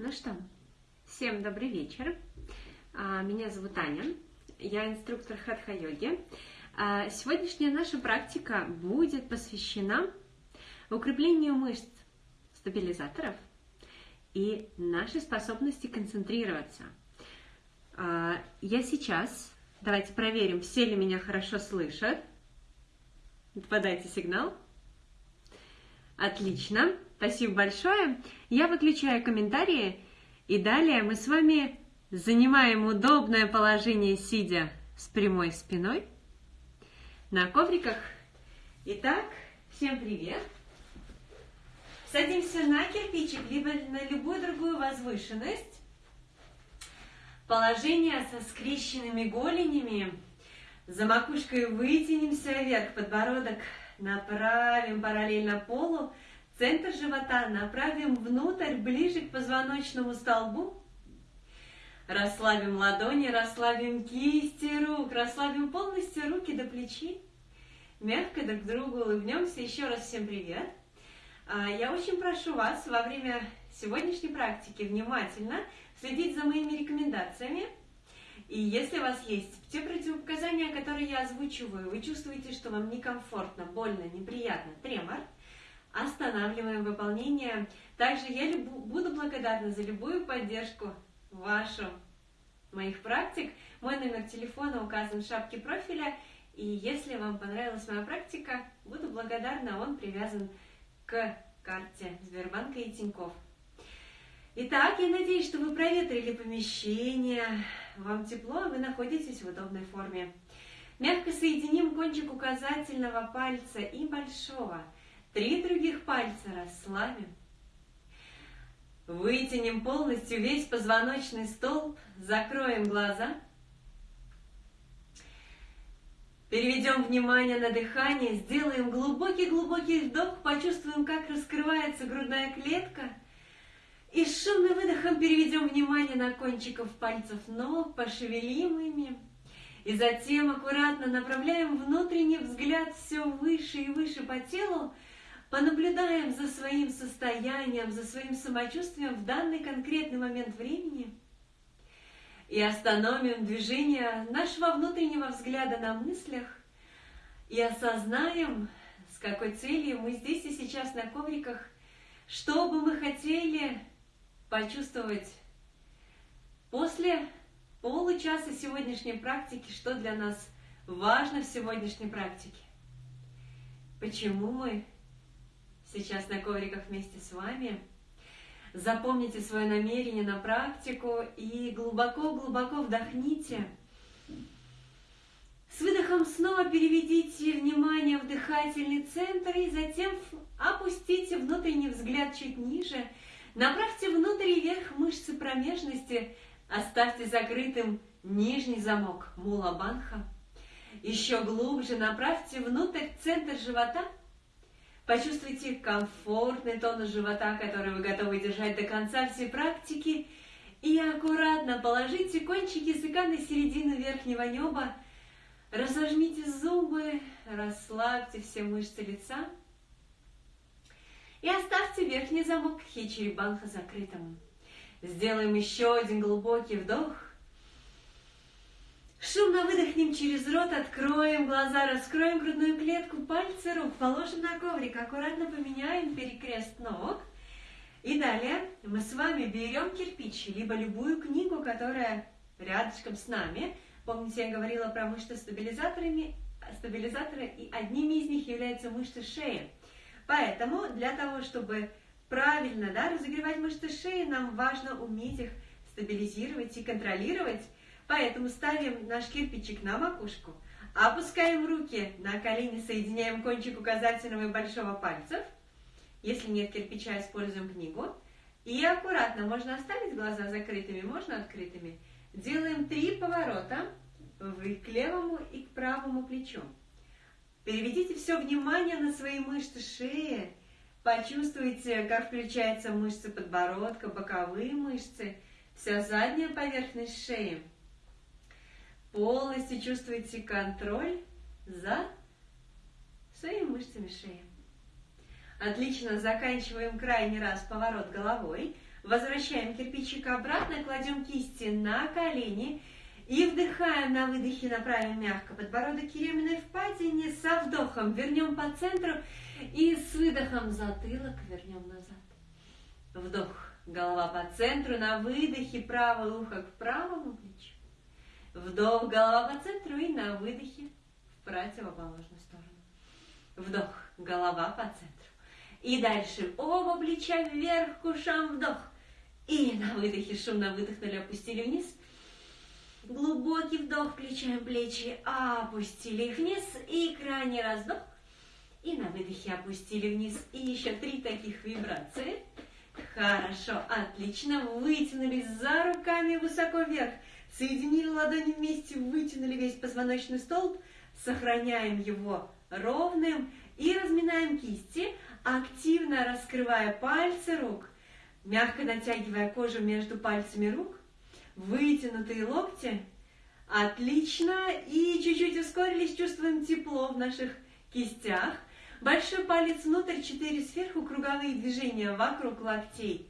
Ну что, всем добрый вечер. А, меня зовут Аня, я инструктор хатха-йоги. А, сегодняшняя наша практика будет посвящена укреплению мышц стабилизаторов и нашей способности концентрироваться. А, я сейчас, давайте проверим, все ли меня хорошо слышат. Подайте сигнал. Отлично. Спасибо большое. Я выключаю комментарии, и далее мы с вами занимаем удобное положение, сидя с прямой спиной на ковриках. Итак, всем привет. Садимся на кирпичик, либо на любую другую возвышенность. Положение со скрещенными голенями. За макушкой вытянемся вверх, подбородок направим параллельно полу, Центр живота направим внутрь, ближе к позвоночному столбу. Расслабим ладони, расслабим кисти рук, расслабим полностью руки до плечи. Мягко друг другу улыбнемся. Еще раз всем привет. А, я очень прошу вас во время сегодняшней практики внимательно следить за моими рекомендациями. И если у вас есть те противопоказания, которые я озвучиваю, вы чувствуете, что вам некомфортно, больно, неприятно, тремор – останавливаем выполнение. Также я буду благодарна за любую поддержку вашу моих практик. Мой номер телефона указан в шапке профиля. И если вам понравилась моя практика, буду благодарна, он привязан к карте Сбербанка и Тинькофф. Итак, я надеюсь, что вы проветрили помещение, вам тепло, вы находитесь в удобной форме. Мягко соединим кончик указательного пальца и большого – Три других пальца расслабим. Вытянем полностью весь позвоночный столб, закроем глаза. Переведем внимание на дыхание, сделаем глубокий-глубокий вдох, почувствуем, как раскрывается грудная клетка. И с шумным выдохом переведем внимание на кончиков пальцев ног, пошевелим ими. И затем аккуратно направляем внутренний взгляд все выше и выше по телу, понаблюдаем за своим состоянием, за своим самочувствием в данный конкретный момент времени и остановим движение нашего внутреннего взгляда на мыслях и осознаем, с какой целью мы здесь и сейчас на ковриках, что бы мы хотели почувствовать после получаса сегодняшней практики, что для нас важно в сегодняшней практике. Почему мы сейчас на ковриках вместе с вами. Запомните свое намерение на практику и глубоко-глубоко вдохните. С выдохом снова переведите внимание в дыхательный центр и затем опустите внутренний взгляд чуть ниже. Направьте внутрь и вверх мышцы промежности, оставьте закрытым нижний замок мула банха. Еще глубже направьте внутрь центр живота – Почувствуйте комфортный тонус живота, который вы готовы держать до конца всей практики. И аккуратно положите кончик языка на середину верхнего неба. Разожмите зубы, расслабьте все мышцы лица. И оставьте верхний замок хичери-банха закрытым. Сделаем еще один глубокий вдох. Шумно выдохнем через рот, откроем глаза, раскроем грудную клетку, пальцы рук положим на коврик, аккуратно поменяем перекрест ног. И далее мы с вами берем кирпич, либо любую книгу, которая рядышком с нами. Помните, я говорила про мышцы стабилизаторами, стабилизаторы, и одними из них являются мышцы шеи. Поэтому для того, чтобы правильно да, разогревать мышцы шеи, нам важно уметь их стабилизировать и контролировать. Поэтому ставим наш кирпичик на макушку, опускаем руки на колени, соединяем кончик указательного и большого пальцев. Если нет кирпича, используем книгу. И аккуратно, можно оставить глаза закрытыми, можно открытыми. Делаем три поворота к левому и к правому плечу. Переведите все внимание на свои мышцы шеи. Почувствуйте, как включаются мышцы подбородка, боковые мышцы, вся задняя поверхность шеи. Полностью чувствуете контроль за своими мышцами шеи. Отлично, заканчиваем крайний раз поворот головой. Возвращаем кирпичик обратно, кладем кисти на колени и вдыхаем на выдохе, направим мягко подбородок к еременной впадине, со вдохом вернем по центру и с выдохом затылок вернем назад. Вдох, голова по центру, на выдохе правое ухо к правому плечу. Вдох, голова по центру и на выдохе в противоположную сторону. Вдох, голова по центру. И дальше оба плеча вверх к вдох. И на выдохе шумно выдохнули, опустили вниз. Глубокий вдох, включаем плечи, опустили их вниз. И крайний раз вдох. И на выдохе опустили вниз. И еще три таких вибрации. Хорошо, отлично. Вытянулись за руками высоко вверх. Соединили ладони вместе, вытянули весь позвоночный столб. Сохраняем его ровным. И разминаем кисти, активно раскрывая пальцы рук, мягко натягивая кожу между пальцами рук, вытянутые локти. Отлично. И чуть-чуть ускорились, чувствуем тепло в наших кистях. Большой палец внутрь, четыре сверху, круговые движения вокруг локтей.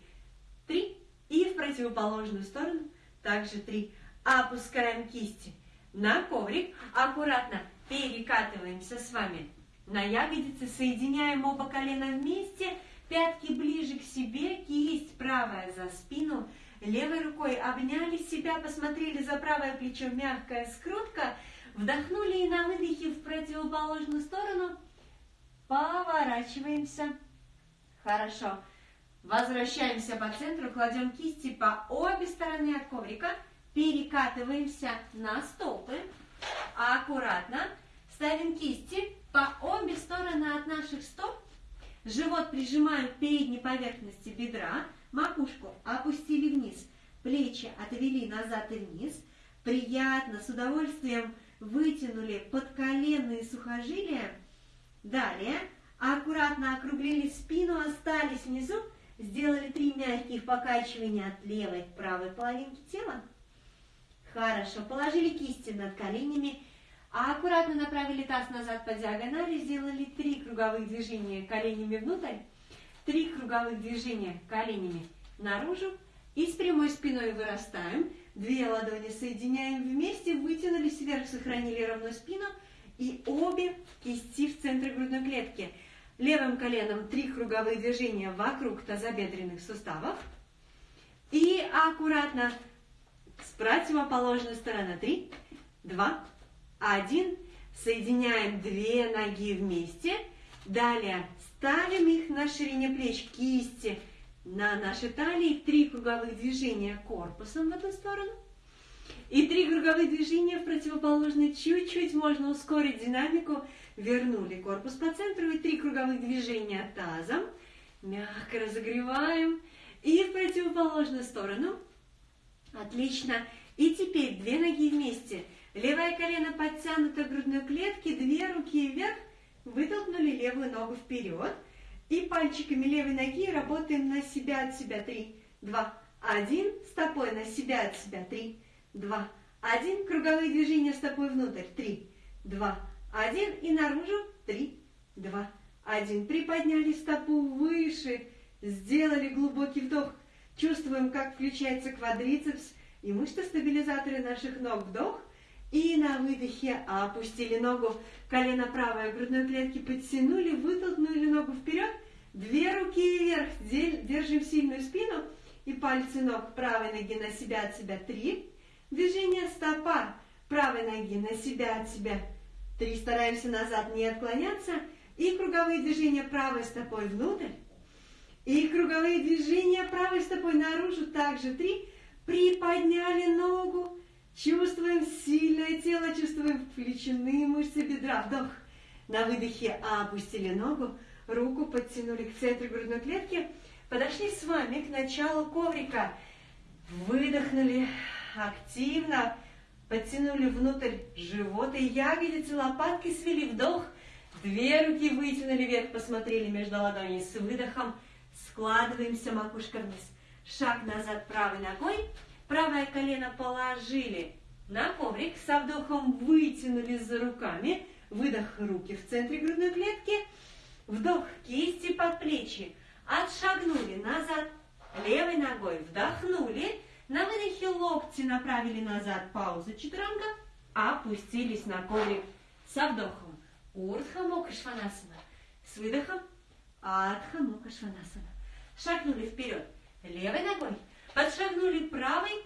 Три. И в противоположную сторону также три. Опускаем кисти на коврик. Аккуратно перекатываемся с вами на ягодицы, соединяем оба колена вместе, пятки ближе к себе, кисть правая за спину, левой рукой обняли себя, посмотрели за правое плечо, мягкая скрутка, вдохнули и на выдохе в противоположную сторону. Поворачиваемся. Хорошо. Возвращаемся по центру, кладем кисти по обе стороны от коврика, перекатываемся на стопы, аккуратно ставим кисти по обе стороны от наших стоп. Живот прижимаем к передней поверхности бедра, макушку опустили вниз, плечи отвели назад и вниз. Приятно, с удовольствием вытянули подколенные сухожилия. Далее аккуратно округлили спину, остались внизу, сделали три мягких покачивания от левой к правой половинки тела. Хорошо, положили кисти над коленями а аккуратно направили таз назад по диагонали, сделали три круговых движения коленями внутрь, три круговых движения коленями наружу и с прямой спиной вырастаем. Две ладони соединяем вместе, вытянулись вверх, сохранили ровную спину и обе кисти в центре грудной клетки. Левым коленом три круговые движения вокруг тазобедренных суставов. И аккуратно с противоположной стороны. Три, два, один. Соединяем две ноги вместе. Далее ставим их на ширине плеч, кисти на нашей талии. Три круговых движения корпусом в эту сторону. И три круговых движения в противоположной. Чуть-чуть можно ускорить динамику. Вернули корпус по центру. И три круговых движения тазом. Мягко разогреваем. И в противоположную сторону. Отлично. И теперь две ноги вместе. Левое колено подтянуто к грудной клетке, две руки вверх, вытолкнули левую ногу вперед. И пальчиками левой ноги работаем на себя от себя. Три, два, один. Стопой на себя от себя. Три, два, один. Круговые движения стопой внутрь. Три, два, один. И наружу. Три, два, один. Приподняли стопу выше. Сделали глубокий вдох. Чувствуем, как включается квадрицепс и мышцы-стабилизаторы наших ног. Вдох. И на выдохе опустили ногу, колено правое грудной клетки подтянули, вытолкнули ногу вперед, две руки вверх, держим сильную спину и пальцы ног правой ноги на себя от себя три. Движение стопа правой ноги на себя от себя три. Стараемся назад не отклоняться. И круговые движения правой стопой внутрь. И круговые движения правой стопой наружу. Также три. Приподняли ногу Чувствуем сильное тело, чувствуем включены мышцы бедра. Вдох. На выдохе опустили ногу, руку подтянули к центру грудной клетки. Подошли с вами к началу коврика. Выдохнули активно, подтянули внутрь живот и ягодицы, лопатки свели вдох. Две руки вытянули вверх, посмотрели между ладоней с выдохом. Складываемся макушка вниз. Шаг назад правой ногой. Правое колено положили на коврик, со вдохом вытянули за руками, выдох руки в центре грудной клетки, вдох кисти под плечи, отшагнули назад левой ногой. локти направили назад, пауза, чатуранга, опустились на коврик со вдохом. Урдха Мукха Шванасана. С выдохом Адха Мукха Шванасана. Шагнули вперед левой ногой, подшагнули правой,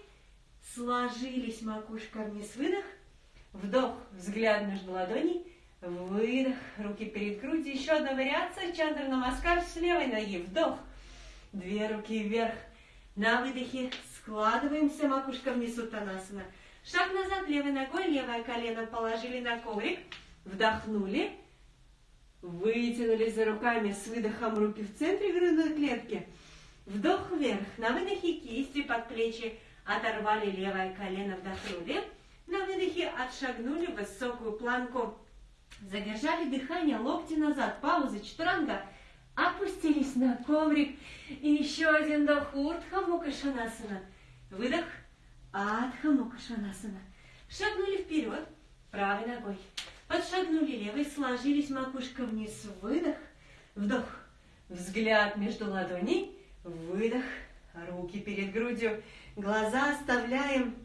сложились макушка вниз, выдох, вдох, взгляд между ладоней, выдох, руки перед грудью, еще одна вариация, Чандра Намаскар с левой ноги, вдох, две руки вверх, на выдохе складываемся, макушка вниз, Уттанасана. Шаг назад левой ногой, левое колено положили на коврик, вдохнули, вытянулись за руками с выдохом руки в центре грудной клетки, вдох вверх, на выдохе кисти под плечи, оторвали левое колено, вдохнули, на выдохе отшагнули в высокую планку, задержали дыхание, локти назад, пауза, чатуранга, опустились на коврик, и еще один вдох, уртха мукашанасана, выдох, адха мукашанасана, шагнули вперед, правой ногой, подшагнули левой, сложились макушка вниз, выдох, вдох, взгляд между ладоней, выдох, руки перед грудью, глаза оставляем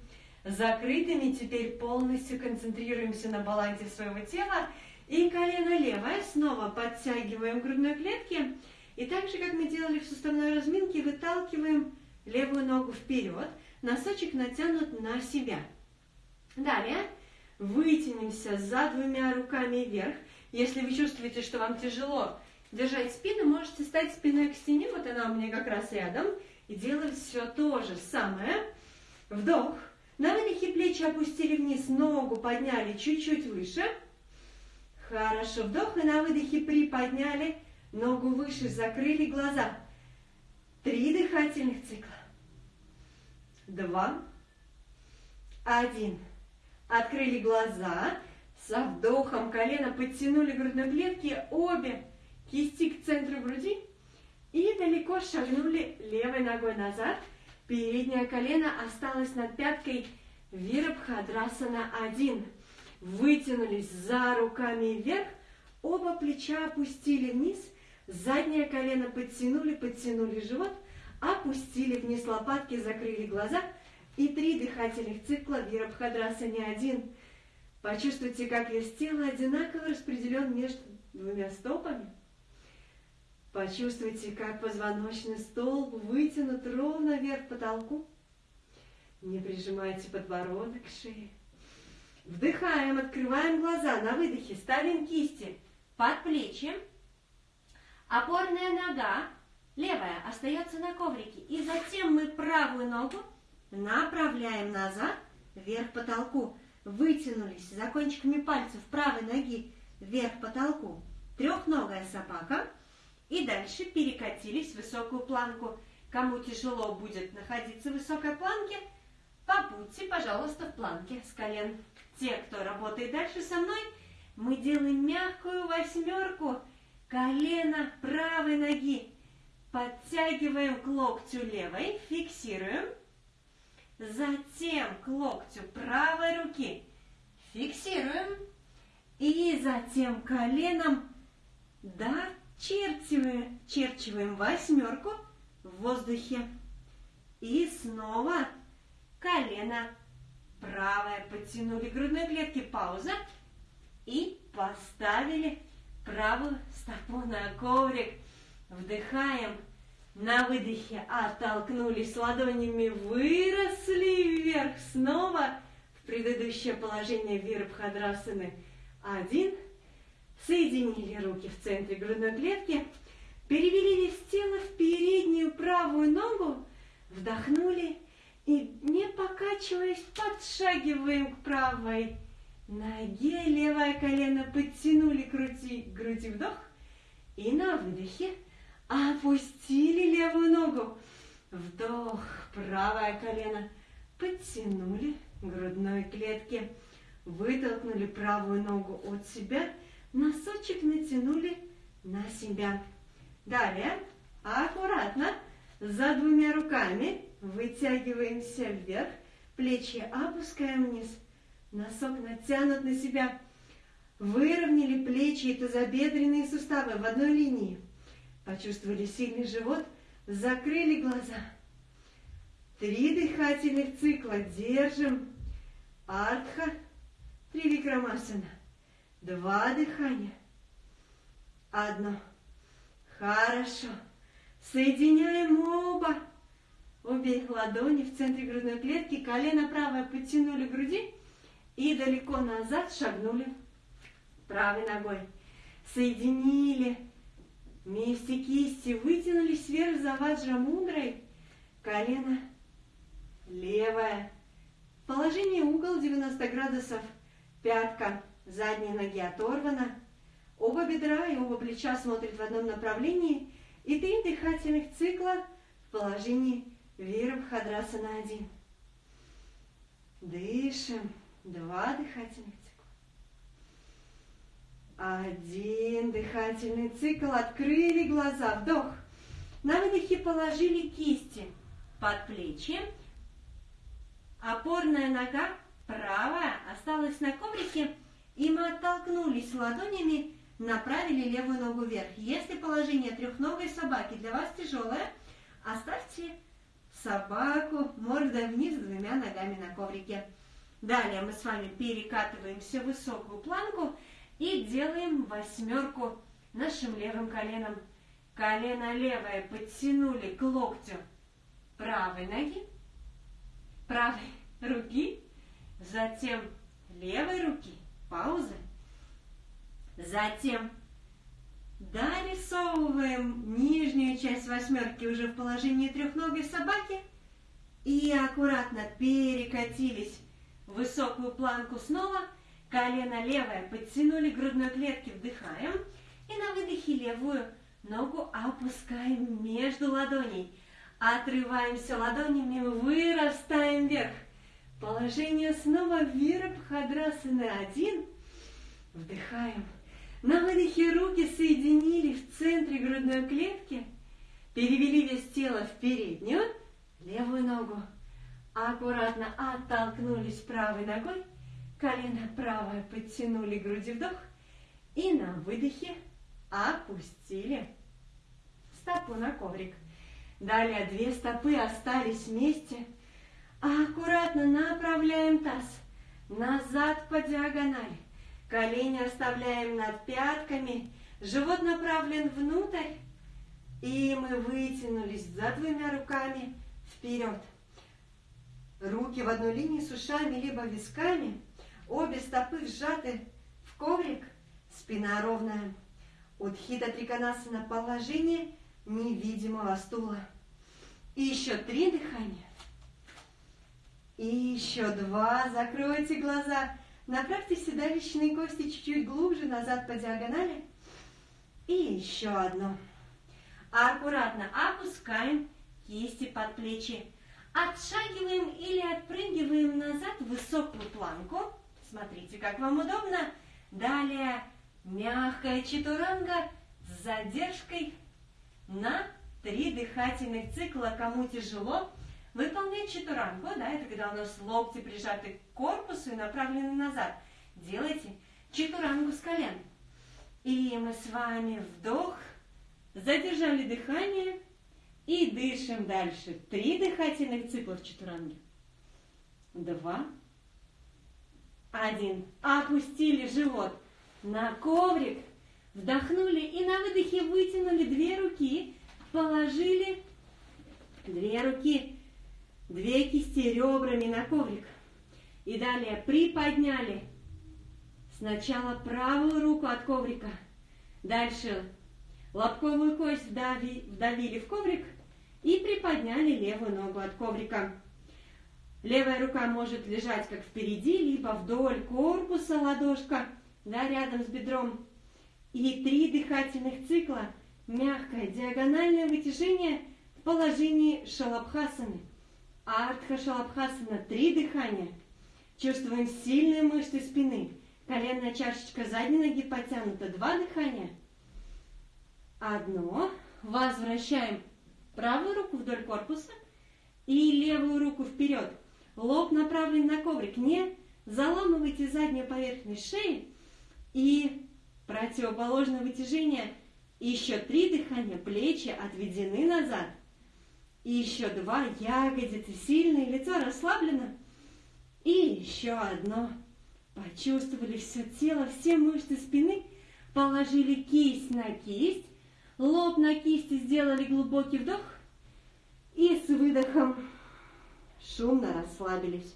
закрытыми, теперь полностью концентрируемся на балансе своего тела, и колено левое, снова подтягиваем грудной клетки, и так же, как мы делали в суставной разминке, выталкиваем левую ногу вперед, носочек натянут на себя. Далее Вытянемся за двумя руками вверх. Если вы чувствуете, что вам тяжело держать спину, можете стать спиной к стене. Вот она у меня как раз рядом. И делать все то же самое. Вдох. На выдохе плечи опустили вниз, ногу подняли чуть-чуть выше. Хорошо. Вдох и на выдохе приподняли, ногу выше, закрыли глаза. Три дыхательных цикла. Два. Один. Открыли глаза, со вдохом колено подтянули грудной клетки, обе кисти к центру груди и далеко шагнули левой ногой назад. Переднее колено осталось над пяткой Вирабхадрасана 1. Вытянулись за руками вверх, оба плеча опустили вниз, заднее колено подтянули, подтянули живот, опустили вниз лопатки, закрыли глаза – и три дыхательных цикла Вирабхадраса не один. Почувствуйте, как вес тела одинаково распределен между двумя стопами. Почувствуйте, как позвоночный столб вытянут ровно вверх к потолку. Не прижимайте подбородок к шее. Вдыхаем, открываем глаза, на выдохе ставим кисти под плечи. Опорная нога, левая, остается на коврике. И затем мы правую ногу Направляем назад, вверх потолку. Вытянулись за кончиками пальцев правой ноги вверх потолку. Трехногая собака. И дальше перекатились в высокую планку. Кому тяжело будет находиться в высокой планке, побудьте, пожалуйста, в планке с колен. Те, кто работает дальше со мной, мы делаем мягкую восьмерку колена правой ноги. Подтягиваем к локтю левой, фиксируем. Затем к локтю правой руки фиксируем. И затем коленом дочерчиваем черчиваем восьмерку в воздухе. И снова колено правое подтянули грудной клетки, пауза. И поставили правую стопу на коврик. Вдыхаем на выдохе оттолкнулись ладонями, выросли вверх снова в предыдущее положение Вирабхадрасаны. Один. Соединили руки в центре грудной клетки, перевели вес тела в переднюю правую ногу, вдохнули и, не покачиваясь, подшагиваем к правой ноге. Левое колено подтянули к груди, груди вдох и на выдохе – Опустили левую ногу. Вдох, правое колено. Подтянули грудной клетки. Вытолкнули правую ногу от себя. Носочек натянули на себя. Далее аккуратно за двумя руками вытягиваемся вверх. Плечи опускаем вниз. Носок натянут на себя. Выровняли плечи и тазобедренные суставы в одной линии. Почувствовали сильный живот, закрыли глаза. Три дыхательных цикла. Держим. Артха. Три викрамасана. Два дыхания. Одно. Хорошо. Соединяем оба. Обе ладони в центре грудной клетки. Колено правое подтянули к груди. И далеко назад шагнули правой ногой. Соединили вместе кисти. Вытянулись вверх за ваджра мудрой. Колено левое. Положение угол 90 градусов. Пятка задней ноги оторвана. Оба бедра и оба плеча смотрят в одном направлении. И три дыхательных цикла в положении Вирабхадрасана 1. Дышим. Два дыхательных. Один дыхательный цикл. Открыли глаза. Вдох. На выдохе положили кисти под плечи. Опорная нога правая осталась на коврике, и мы оттолкнулись ладонями, направили левую ногу вверх. Если положение трехногой собаки для вас тяжелое, оставьте собаку мордой вниз двумя ногами на коврике. Далее мы с вами перекатываемся в высокую планку и делаем восьмерку нашим левым коленом. Колено левое подтянули к локтю правой ноги, правой руки, затем левой руки, пауза, затем дорисовываем нижнюю часть восьмерки уже в положении трехногой собаки. И аккуратно перекатились в высокую планку снова, колено левое подтянули грудной клетки, вдыхаем и на выдохе левую ногу опускаем между ладоней – Отрываемся ладонями, вырастаем вверх. Положение снова Вирабхадрасана один. Вдыхаем. На выдохе руки соединили в центре грудной клетки. Перевели вес тела в переднюю, левую ногу. Аккуратно оттолкнулись правой ногой. Колено правое подтянули груди вдох. И на выдохе опустили стопу на коврик. Далее две стопы остались вместе. Аккуратно направляем таз назад по диагонали. Колени оставляем над пятками. Живот направлен внутрь. И мы вытянулись за двумя руками вперед. Руки в одну линию с ушами, либо висками. Обе стопы сжаты в коврик. Спина ровная. Удхита Триконасана положение – невидимого стула. И еще три дыхания. И еще два. Закройте глаза. Направьте седалищные кости чуть-чуть глубже назад по диагонали. И еще одно. Аккуратно опускаем кисти под плечи. Отшагиваем или отпрыгиваем назад в высокую планку. Смотрите, как вам удобно. Далее мягкая чатуранга с задержкой на три дыхательных цикла. Кому тяжело, выполнять чатурангу, да, это когда у нас локти прижаты к корпусу и направлены назад. Делайте чатурангу с колен. И мы с вами вдох, задержали дыхание и дышим дальше. Три дыхательных цикла в чатуранге. Два. Один. Опустили живот на коврик. Вдохнули и на выдохе вытянули две руки, положили две руки, две кисти ребрами на коврик. И далее приподняли сначала правую руку от коврика, дальше лобковую кость вдави, вдавили в коврик и приподняли левую ногу от коврика. Левая рука может лежать как впереди, либо вдоль корпуса ладошка, да, рядом с бедром и три дыхательных цикла, мягкое диагональное вытяжение в положении шалабхасаны. Артха шалабхасана, три дыхания. Чувствуем сильные мышцы спины. Коленная чашечка задней ноги потянута. Два дыхания. Одно. Возвращаем правую руку вдоль корпуса и левую руку вперед. Лоб направлен на коврик. Не заламывайте заднюю поверхность шеи и Противоположное вытяжение. Еще три дыхания. Плечи отведены назад. И еще два ягодицы сильные, лицо расслаблено. И еще одно. Почувствовали все тело, все мышцы спины, положили кисть на кисть, лоб на кисти сделали глубокий вдох и с выдохом шумно расслабились.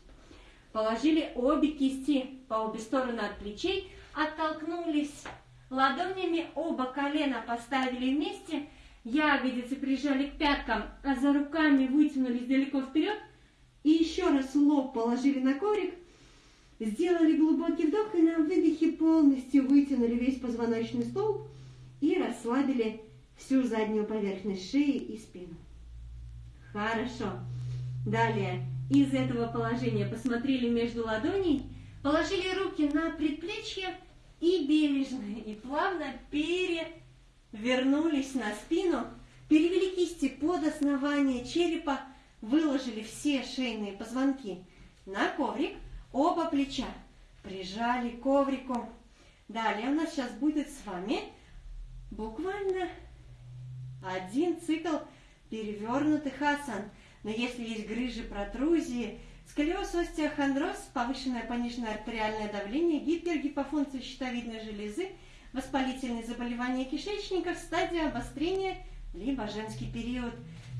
Положили обе кисти по обе стороны от плечей, оттолкнулись ладонями, оба колена поставили вместе, ягодицы прижали к пяткам, а за руками вытянулись далеко вперед, и еще раз лоб положили на коврик, сделали глубокий вдох и на выдохе полностью вытянули весь позвоночный столб и расслабили всю заднюю поверхность шеи и спину. Хорошо. Далее из этого положения посмотрели между ладоней, положили руки на предплечье и бережно и плавно перевернулись на спину, перевели кисти под основание черепа, выложили все шейные позвонки на коврик, оба плеча прижали к коврику. Далее у нас сейчас будет с вами буквально один цикл перевернутых асан – но если есть грыжи, протрузии, сколиоз, остеохондроз, повышенное пониженное артериальное давление, гипергипофункция щитовидной железы, воспалительные заболевания кишечника, стадия обострения, либо женский период.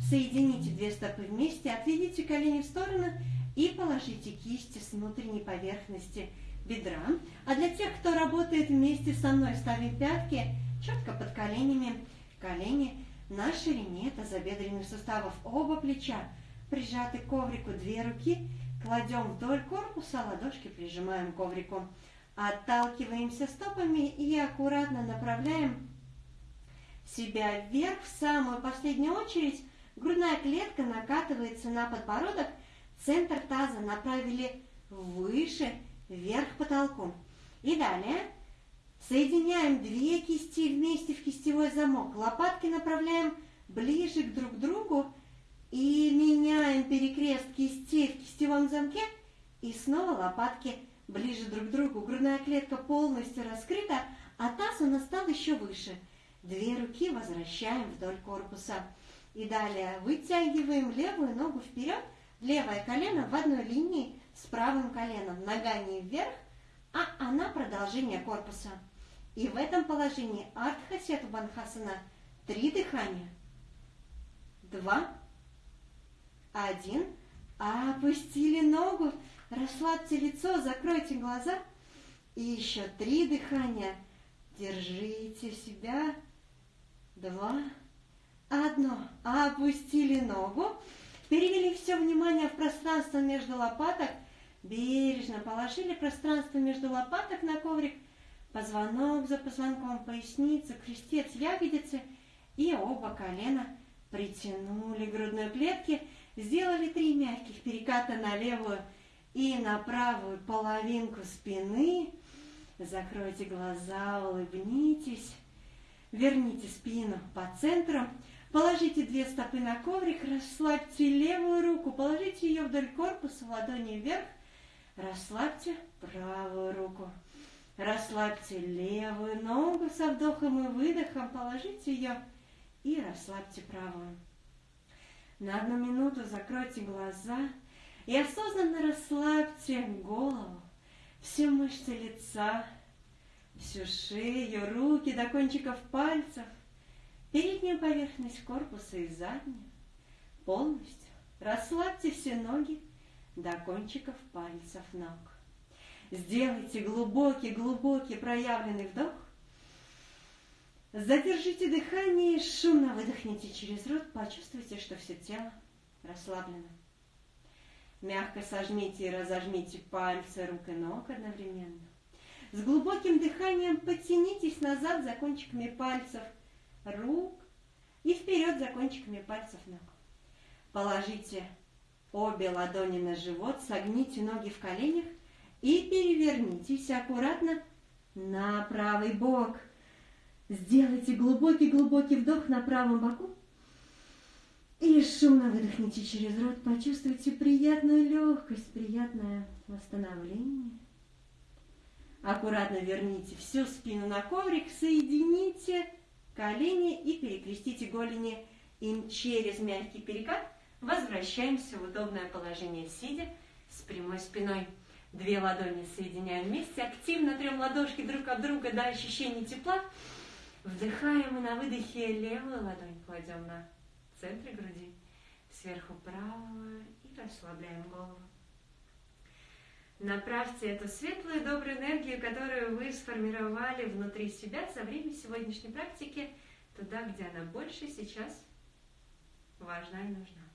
Соедините две стопы вместе, отведите колени в сторону и положите кисти с внутренней поверхности бедра. А для тех, кто работает вместе со мной, ставим пятки четко под коленями, колени на ширине тазобедренных суставов оба плеча прижаты к коврику две руки, кладем вдоль корпуса, ладошки прижимаем к коврику. Отталкиваемся стопами и аккуратно направляем себя вверх. В самую последнюю очередь грудная клетка накатывается на подбородок, центр таза направили выше, вверх потолку. И далее Соединяем две кисти вместе в кистевой замок. Лопатки направляем ближе к друг другу и меняем перекрест кистей в кистевом замке. И снова лопатки ближе друг к другу. Грудная клетка полностью раскрыта, а таз у нас стал еще выше. Две руки возвращаем вдоль корпуса. И далее вытягиваем левую ногу вперед, левое колено в одной линии с правым коленом. Нога не вверх, а она продолжение корпуса. И в этом положении Артхасету Банхасана три дыхания. Два, один. Опустили ногу, расслабьте лицо, закройте глаза. И еще три дыхания. Держите себя. Два, одно. Опустили ногу. Перевели все внимание в пространство между лопаток. Бережно положили пространство между лопаток на коврик – позвонок за позвонком, поясница, крестец, ягодицы и оба колена притянули грудной клетки, сделали три мягких переката на левую и на правую половинку спины. Закройте глаза, улыбнитесь, верните спину по центру, положите две стопы на коврик, расслабьте левую руку, положите ее вдоль корпуса, ладони вверх, расслабьте правую руку. Расслабьте левую ногу со вдохом и выдохом, положите ее и расслабьте правую. На одну минуту закройте глаза и осознанно расслабьте голову, все мышцы лица, всю шею, руки до кончиков пальцев, переднюю поверхность корпуса и заднюю. Полностью расслабьте все ноги до кончиков пальцев ног. Сделайте глубокий-глубокий проявленный вдох. Задержите дыхание и шумно выдохните через рот. Почувствуйте, что все тело расслаблено. Мягко сожмите и разожмите пальцы рук и ног одновременно. С глубоким дыханием подтянитесь назад за кончиками пальцев рук и вперед за кончиками пальцев ног. Положите обе ладони на живот, согните ноги в коленях и перевернитесь аккуратно на правый бок. Сделайте глубокий-глубокий вдох на правом боку и шумно выдохните через рот. Почувствуйте приятную легкость, приятное восстановление. Аккуратно верните всю спину на коврик, соедините колени и перекрестите голени им через мягкий перекат Возвращаемся в удобное положение сидя с прямой спиной. Две ладони соединяем вместе, активно трем ладошки друг от друга до ощущения тепла. Вдыхаем и на выдохе левую ладонь кладем на центр груди, сверху правую и расслабляем голову. Направьте эту светлую добрую энергию, которую вы сформировали внутри себя за время сегодняшней практики, туда, где она больше сейчас важна и нужна.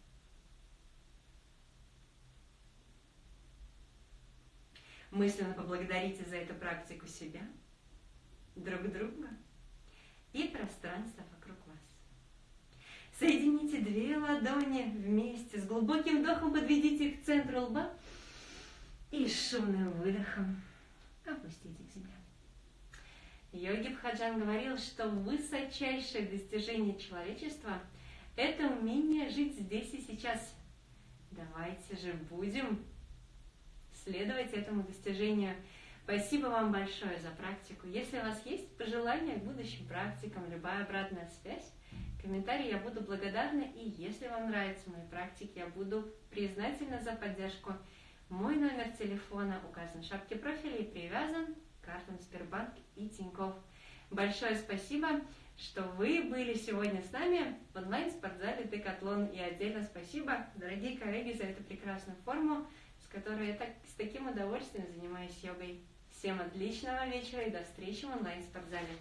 Мысленно поблагодарите за эту практику себя, друг друга и пространство вокруг вас. Соедините две ладони вместе, с глубоким вдохом подведите их к центру лба и шумным выдохом опустите к земле. Йоги Бхаджан говорил, что высочайшее достижение человечества – это умение жить здесь и сейчас. Давайте же будем следовать этому достижению. Спасибо вам большое за практику. Если у вас есть пожелания к будущим практикам, любая обратная связь, комментарии я буду благодарна. И если вам нравятся мои практики, я буду признательна за поддержку. Мой номер телефона указан в шапке профиля и привязан к картам Сбербанк и Тинькофф. Большое спасибо, что вы были сегодня с нами в онлайн-спортзале Декатлон. И отдельно спасибо, дорогие коллеги, за эту прекрасную форму которой я так, с таким удовольствием занимаюсь йогой. Всем отличного вечера и до встречи в онлайн-спортзале.